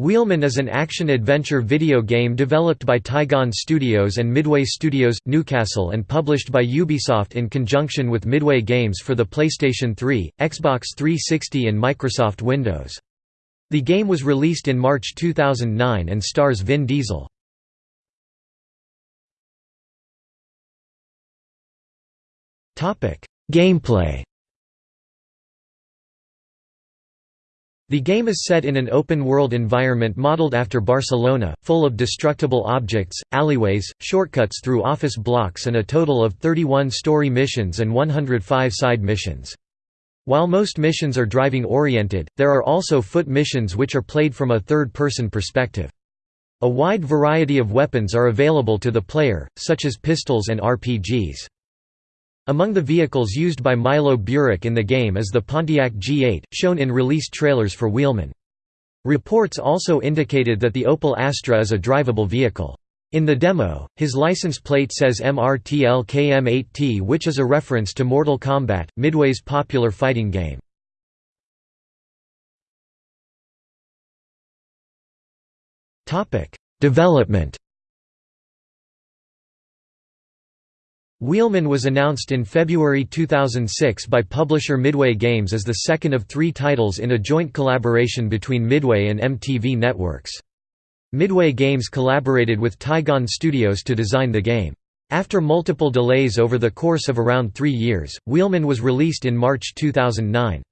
Wheelman is an action-adventure video game developed by Tygon Studios and Midway Studios, Newcastle and published by Ubisoft in conjunction with Midway Games for the PlayStation 3, Xbox 360 and Microsoft Windows. The game was released in March 2009 and stars Vin Diesel. Gameplay The game is set in an open-world environment modeled after Barcelona, full of destructible objects, alleyways, shortcuts through office blocks and a total of 31 story missions and 105 side missions. While most missions are driving-oriented, there are also foot missions which are played from a third-person perspective. A wide variety of weapons are available to the player, such as pistols and RPGs. Among the vehicles used by Milo Burik in the game is the Pontiac G8, shown in release trailers for Wheelman. Reports also indicated that the Opel Astra is a drivable vehicle. In the demo, his license plate says MRTLKM8T which is a reference to Mortal Kombat, Midway's popular fighting game. Development Wheelman was announced in February 2006 by publisher Midway Games as the second of three titles in a joint collaboration between Midway and MTV Networks. Midway Games collaborated with Tygon Studios to design the game. After multiple delays over the course of around three years, Wheelman was released in March 2009.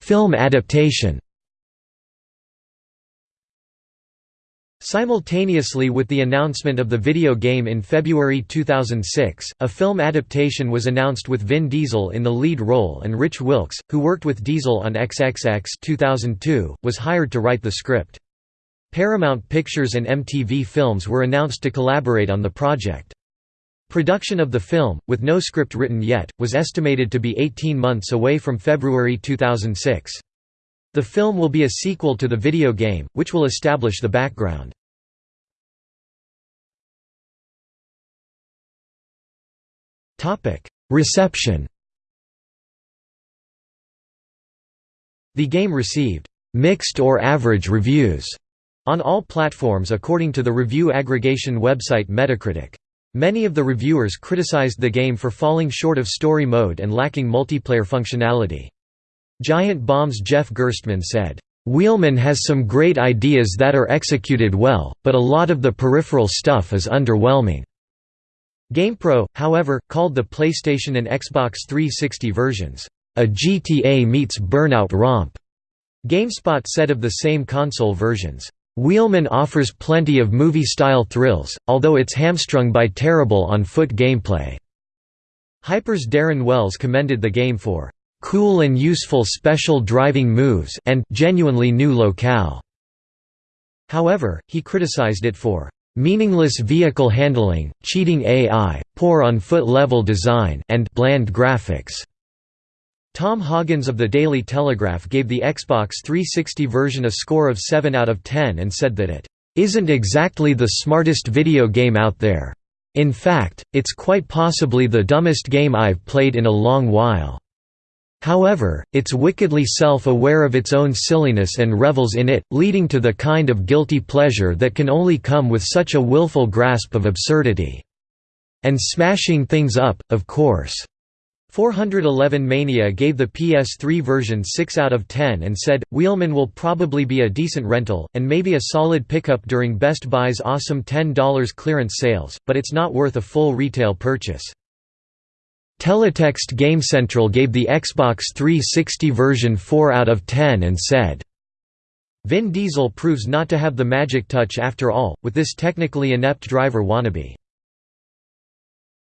Film adaptation Simultaneously with the announcement of the video game in February 2006, a film adaptation was announced with Vin Diesel in the lead role and Rich Wilkes, who worked with Diesel on XXX 2002, was hired to write the script. Paramount Pictures and MTV Films were announced to collaborate on the project. Production of the film, with no script written yet, was estimated to be 18 months away from February 2006. The film will be a sequel to the video game, which will establish the background. Reception The game received «mixed or average reviews» on all platforms according to the review aggregation website Metacritic. Many of the reviewers criticized the game for falling short of story mode and lacking multiplayer functionality. Giant Bomb's Jeff Gerstmann said, "...Wheelman has some great ideas that are executed well, but a lot of the peripheral stuff is underwhelming." GamePro, however, called the PlayStation and Xbox 360 versions, "...a GTA meets Burnout romp." GameSpot said of the same console versions, "...Wheelman offers plenty of movie-style thrills, although it's hamstrung by terrible on-foot gameplay." Hyper's Darren Wells commended the game for cool and useful special driving moves and genuinely new locale. However, he criticized it for meaningless vehicle handling, cheating AI, poor on-foot level design and bland graphics. Tom Hoggins of the Daily Telegraph gave the Xbox 360 version a score of 7 out of 10 and said that it isn't exactly the smartest video game out there. In fact, it's quite possibly the dumbest game I've played in a long while. However, it's wickedly self-aware of its own silliness and revels in it, leading to the kind of guilty pleasure that can only come with such a willful grasp of absurdity. And smashing things up, of course. 411 Mania gave the PS3 version 6 out of 10 and said, Wheelman will probably be a decent rental, and maybe a solid pickup during Best Buy's awesome $10 clearance sales, but it's not worth a full retail purchase. Teletext GameCentral gave the Xbox 360 version 4 out of 10 and said, Vin Diesel proves not to have the magic touch after all, with this technically inept driver wannabe.